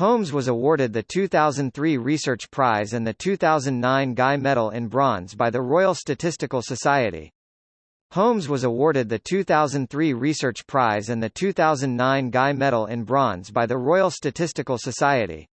Holmes was awarded the 2003 Research Prize and the 2009 Guy Medal in Bronze by the Royal Statistical Society. Holmes was awarded the 2003 Research Prize and the 2009 Guy Medal in Bronze by the Royal Statistical Society.